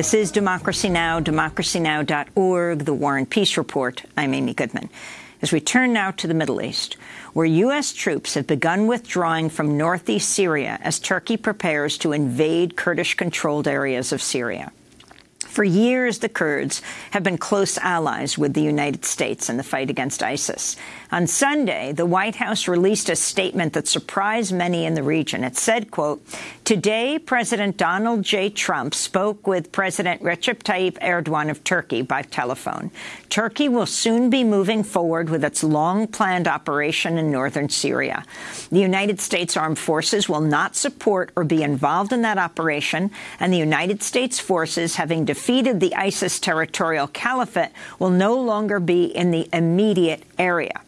This is Democracy Now!, democracynow.org, The War and Peace Report. I'm Amy Goodman. As we turn now to the Middle East, where U.S. troops have begun withdrawing from northeast Syria as Turkey prepares to invade Kurdish-controlled areas of Syria. For years, the Kurds have been close allies with the United States in the fight against ISIS. On Sunday, the White House released a statement that surprised many in the region. It said, quote, Today, President Donald J. Trump spoke with President Recep Tayyip Erdogan of Turkey by telephone. Turkey will soon be moving forward with its long-planned operation in northern Syria. The United States Armed Forces will not support or be involved in that operation, and the United States forces, having defeated the ISIS territorial caliphate, will no longer be in the immediate area.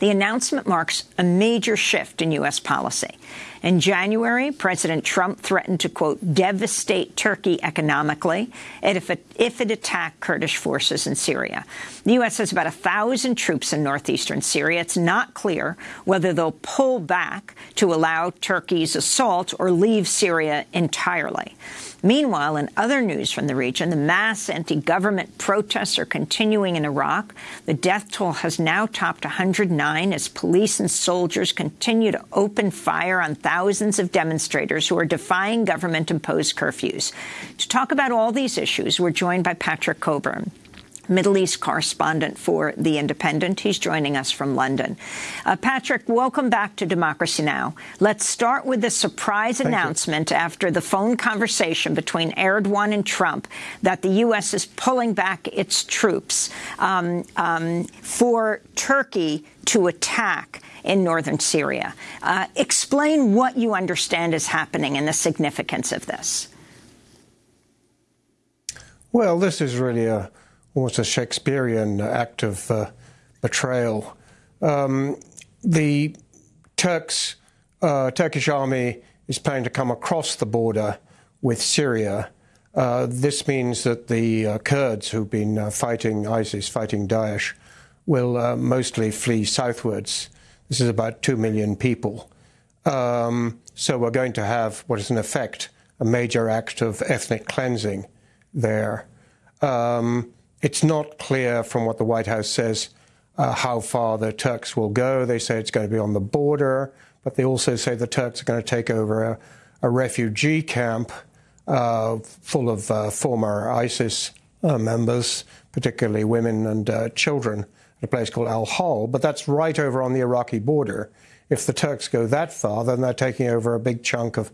The announcement marks a major shift in U.S. policy. In January, President Trump threatened to, quote, devastate Turkey economically if it, if it attacked Kurdish forces in Syria. The U.S. has about 1,000 troops in northeastern Syria. It's not clear whether they'll pull back to allow Turkey's assault or leave Syria entirely. Meanwhile, in other news from the region, the mass anti-government protests are continuing in Iraq. The death toll has now topped 109 as police and soldiers continue to open fire on thousands of demonstrators who are defying government-imposed curfews. To talk about all these issues, we're joined by Patrick Cockburn. Middle East correspondent for The Independent. He's joining us from London. Uh, Patrick, welcome back to Democracy Now! Let's start with the surprise Thank announcement you. after the phone conversation between Erdogan and Trump that the U.S. is pulling back its troops um, um, for Turkey to attack in northern Syria. Uh, explain what you understand is happening and the significance of this. Well, this is really a almost a Shakespearean act of uh, betrayal. Um, the Turks, uh, Turkish army is planning to come across the border with Syria. Uh, this means that the uh, Kurds who've been uh, fighting ISIS, fighting Daesh, will uh, mostly flee southwards. This is about two million people. Um, so we're going to have what is in effect a major act of ethnic cleansing there. Um, it's not clear from what the White House says uh, how far the Turks will go. They say it's going to be on the border, but they also say the Turks are going to take over a, a refugee camp uh, full of uh, former ISIS uh, members, particularly women and uh, children, at a place called Al Hol. But that's right over on the Iraqi border. If the Turks go that far, then they're taking over a big chunk of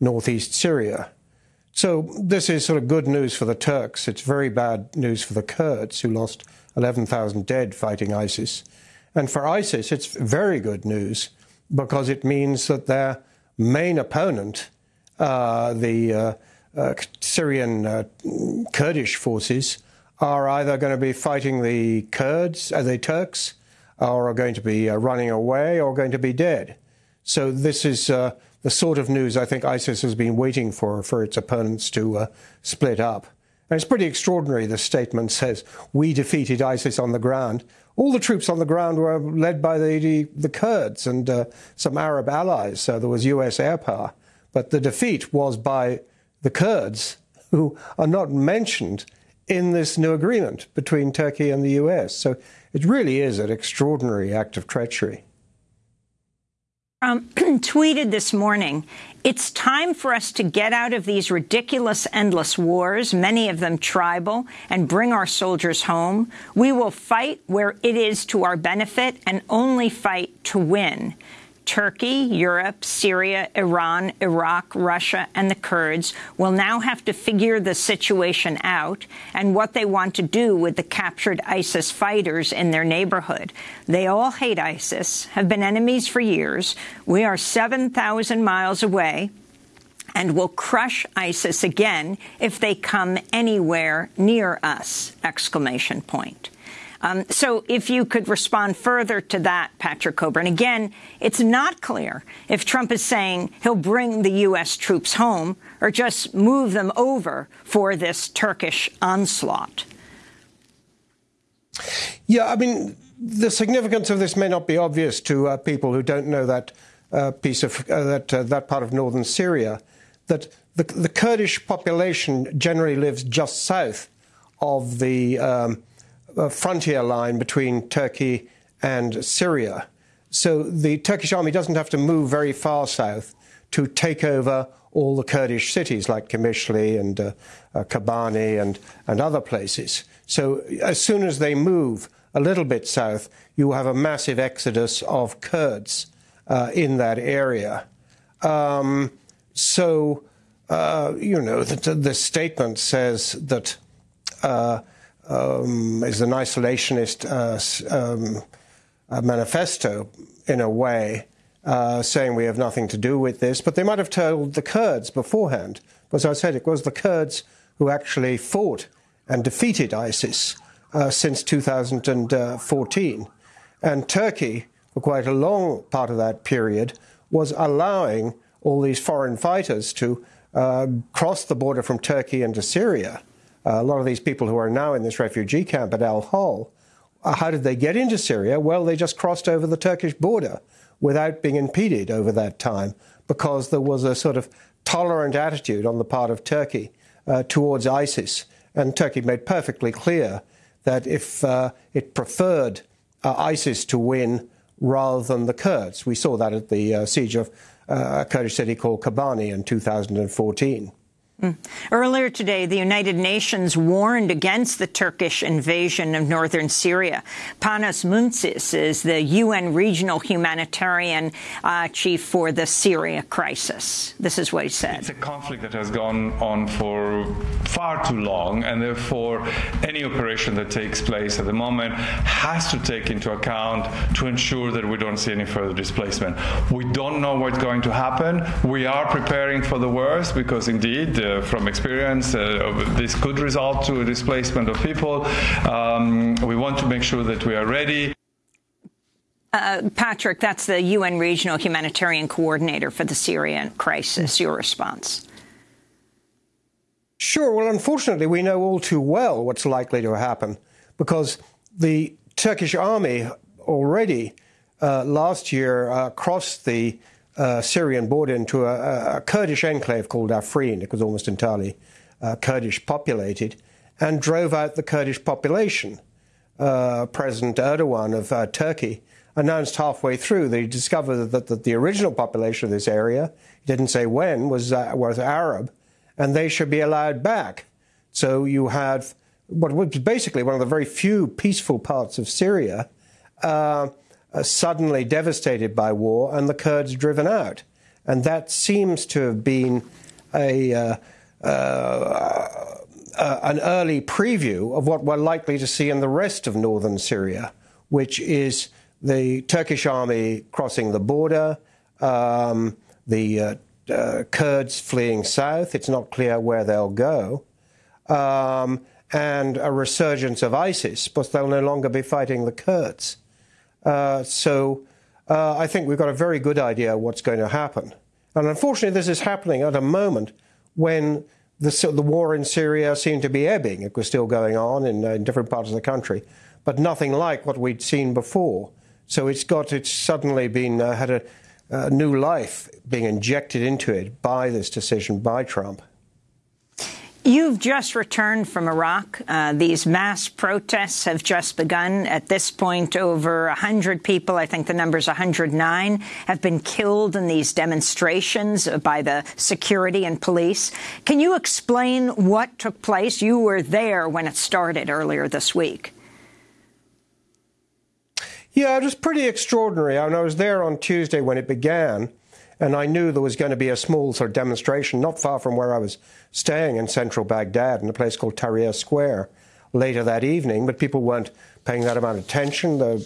northeast Syria. So this is sort of good news for the Turks. It's very bad news for the Kurds, who lost 11,000 dead fighting ISIS. And for ISIS, it's very good news because it means that their main opponent, uh, the uh, uh, Syrian uh, Kurdish forces, are either going to be fighting the Kurds, uh, the Turks, or are going to be uh, running away or going to be dead. So this is the sort of news I think ISIS has been waiting for, for its opponents to uh, split up. And it's pretty extraordinary, the statement says, we defeated ISIS on the ground. All the troops on the ground were led by the, the Kurds and uh, some Arab allies, so there was US air power. But the defeat was by the Kurds, who are not mentioned in this new agreement between Turkey and the US. So it really is an extraordinary act of treachery um, tweeted this morning, it's time for us to get out of these ridiculous, endless wars, many of them tribal, and bring our soldiers home. We will fight where it is to our benefit and only fight to win. Turkey, Europe, Syria, Iran, Iraq, Russia, and the Kurds will now have to figure the situation out and what they want to do with the captured ISIS fighters in their neighborhood. They all hate ISIS, have been enemies for years. We are 7,000 miles away and will crush ISIS again if they come anywhere near us! Exclamation point. Um, so if you could respond further to that, Patrick Cockburn. Again, it's not clear if Trump is saying he'll bring the U.S. troops home or just move them over for this Turkish onslaught. Yeah, I mean, the significance of this may not be obvious to uh, people who don't know that uh, piece of uh, that uh, that part of northern Syria. That the, the, Kurdish population generally lives just south of the um, frontier line between Turkey and Syria. So the Turkish army doesn't have to move very far south to take over all the Kurdish cities like Qamishli and uh, uh, Kobani and, and other places. So as soon as they move a little bit south, you have a massive exodus of Kurds uh, in that area. Um, so, uh, you know, the, the, statement says that uh, um, is an isolationist uh, um, manifesto in a way, uh, saying we have nothing to do with this, but they might have told the Kurds beforehand. As I said, it was the Kurds who actually fought and defeated ISIS uh, since 2014. And Turkey, for quite a long part of that period, was allowing all these foreign fighters to uh, cross the border from Turkey into Syria. Uh, a lot of these people who are now in this refugee camp at Al Hol, uh, how did they get into Syria? Well, they just crossed over the Turkish border without being impeded over that time because there was a sort of tolerant attitude on the part of Turkey uh, towards ISIS. And Turkey made perfectly clear that if uh, it preferred uh, ISIS to win rather than the Kurds, we saw that at the uh, siege of a Kurdish city called Kobani in 2014. Mm. Earlier today, the United Nations warned against the Turkish invasion of northern Syria. Panos Moumtzis is the UN regional humanitarian uh, chief for the Syria crisis. This is what he said. It's a conflict that has gone on for far too long, and therefore any operation that takes place at the moment has to take into account to ensure that we don't see any further displacement. We don't know what's going to happen. We are preparing for the worst because indeed uh, from experience, uh, this could result to a displacement of people. Um, we want to make sure that we are ready. Uh, Patrick, that's the UN Regional Humanitarian Coordinator for the Syrian crisis. Your response? Sure. Well, unfortunately, we know all too well what's likely to happen because the Turkish army already uh, last year uh, crossed the uh, Syrian border into a, a, Kurdish enclave called Afrin. It was almost entirely uh, Kurdish populated, and drove out the Kurdish population. Uh, President Erdogan of uh, Turkey announced halfway through that he discovered that, that, the original population of this area, he didn't say when, was, uh, was Arab, and they should be allowed back. So you had what was basically one of the very few peaceful parts of Syria uh, suddenly devastated by war and the Kurds driven out. And that seems to have been a, uh, uh, uh, an early preview of what we're likely to see in the rest of northern Syria, which is the Turkish army crossing the border, um, the uh, uh, Kurds fleeing south. It's not clear where they'll go. Um, and a resurgence of ISIS, but they'll no longer be fighting the Kurds. Uh, so uh, I think we've got a very good idea what's going to happen. And unfortunately, this is happening at a moment when the, the war in Syria seemed to be ebbing. It was still going on in, uh, in different parts of the country, but nothing like what we'd seen before. So it's got it's suddenly been uh, had a, a new life being injected into it by this decision by Trump. You've just returned from Iraq. Uh, these mass protests have just begun. At this point, over 100 people, I think the number is 109, have been killed in these demonstrations by the security and police. Can you explain what took place? You were there when it started earlier this week. Yeah, it was pretty extraordinary. I, mean, I was there on Tuesday when it began and I knew there was going to be a small sort of demonstration not far from where I was staying in central Baghdad in a place called Tahrir Square later that evening, but people weren't paying that amount of attention. There,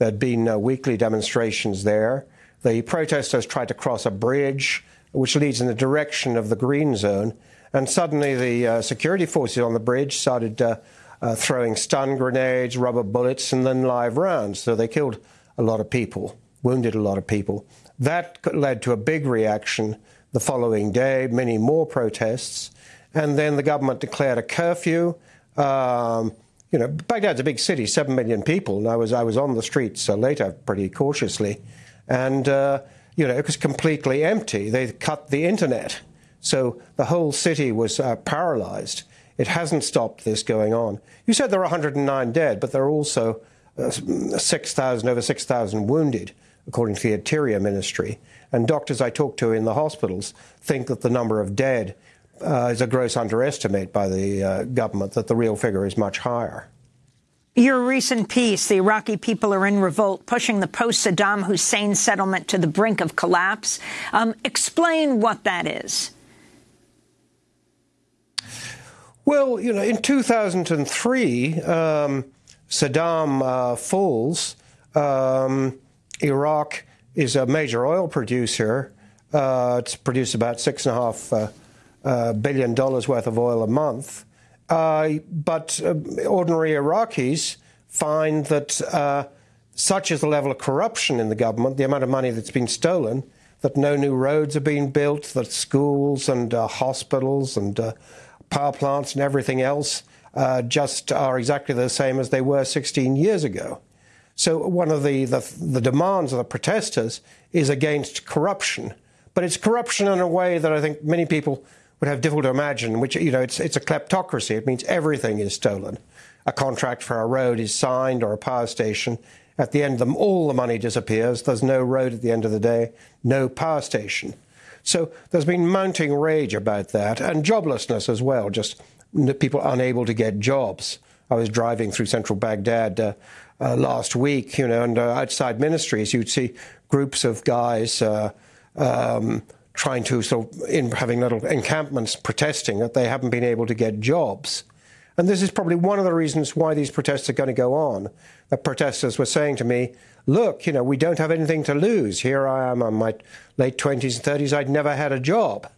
had been uh, weekly demonstrations there. The protesters tried to cross a bridge which leads in the direction of the green zone, and suddenly the uh, security forces on the bridge started uh, uh throwing stun grenades, rubber bullets, and then live rounds. So they killed a lot of people, wounded a lot of people. That led to a big reaction the following day, many more protests, and then the government declared a curfew. Um, you know, Baghdad's a big city, seven million people, and I was I was on the streets uh, later pretty cautiously, and uh, you know it was completely empty. They cut the internet So the whole city was uh, paralyzed. It hasn't stopped this going on. You said there are 109 dead, but there are also uh, 6,000, over 6,000 wounded, according to the Interior Ministry. And doctors I talk to in the hospitals think that the number of dead uh, is a gross underestimate by the uh, government, that the real figure is much higher. Your recent piece, the Iraqi people are in revolt, pushing the post Saddam Hussein settlement to the brink of collapse. Um, explain what that is. Well, you know, in 2003, um, Saddam uh, falls. Um, Iraq is a major oil producer. Uh, it's produced about six and a half uh, uh billion dollars worth of oil a month. Uh, but uh, ordinary Iraqis find that uh, such is the level of corruption in the government, the amount of money that's been stolen, that no new roads are being built, that schools and hospitals and power plants and everything else just are exactly the same as they were 16 years ago. So one of the, the, the demands of the protesters is against corruption. But it's corruption in a way that I think many people would have difficult to imagine, which, you know, it's, it's a kleptocracy. It means everything is stolen. A contract for a road is signed or a power station. At the end of them, all the money disappears. There's no road at the end of the day, no power station. So there's been mounting rage about that and joblessness as well, just people unable to get jobs. I was driving through central Baghdad uh, uh, last week, you know, and outside ministries, you'd see groups of guys uh, um, trying to sort of in having little encampments protesting that they haven't been able to get jobs. And this is probably one of the reasons why these protests are going to go on. The protesters were saying to me, look, you know, we don't have anything to lose. Here I am in my late 20s and 30s. I'd never had a job.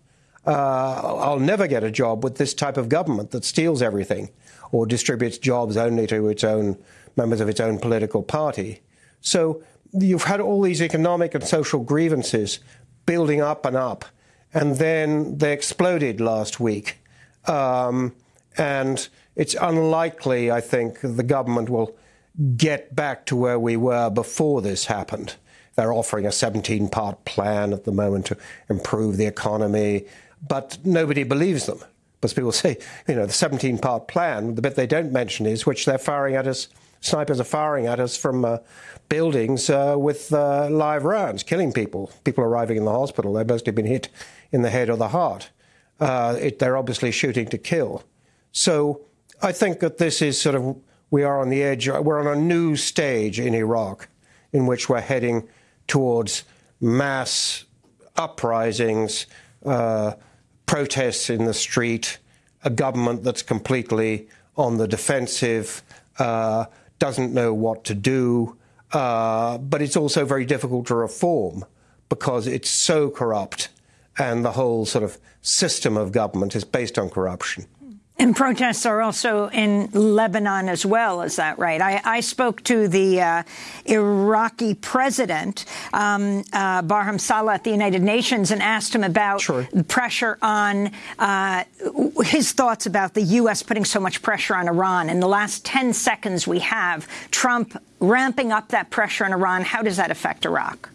Uh, I'll never get a job with this type of government that steals everything or distributes jobs only to its own members of its own political party. So you've had all these economic and social grievances building up and up. And then they exploded last week. Um, and it's unlikely, I think, the government will get back to where we were before this happened. They're offering a 17 part plan at the moment to improve the economy, but nobody believes them. Because people say, you know, the 17 part plan, the bit they don't mention is which they're firing at us, snipers are firing at us from uh, buildings uh, with uh, live rounds, killing people. People arriving in the hospital, they've mostly been hit in the head or the heart. Uh, it, they're obviously shooting to kill. So I think that this is sort of, we are on the edge, we're on a new stage in Iraq in which we're heading towards mass uprisings, uh, protests in the street, a government that's completely on the defensive, uh, doesn't know what to do, uh, but it's also very difficult to reform because it's so corrupt and the whole sort of system of government is based on corruption. And protests are also in Lebanon as well, is that right? I, I spoke to the uh, Iraqi president, um, uh, Barham Saleh, at the United Nations and asked him about sure. pressure on uh, his thoughts about the U.S. putting so much pressure on Iran. In the last 10 seconds we have, Trump ramping up that pressure on Iran. How does that affect Iraq?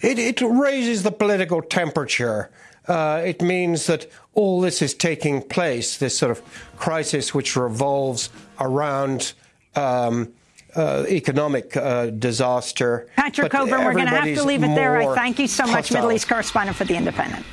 It, it raises the political temperature uh, it means that all this is taking place, this sort of crisis which revolves around um, uh, economic uh, disaster. Patrick Cockburn, we're going to have to leave it there. I thank you so much, hostile. Middle East correspondent for The Independent.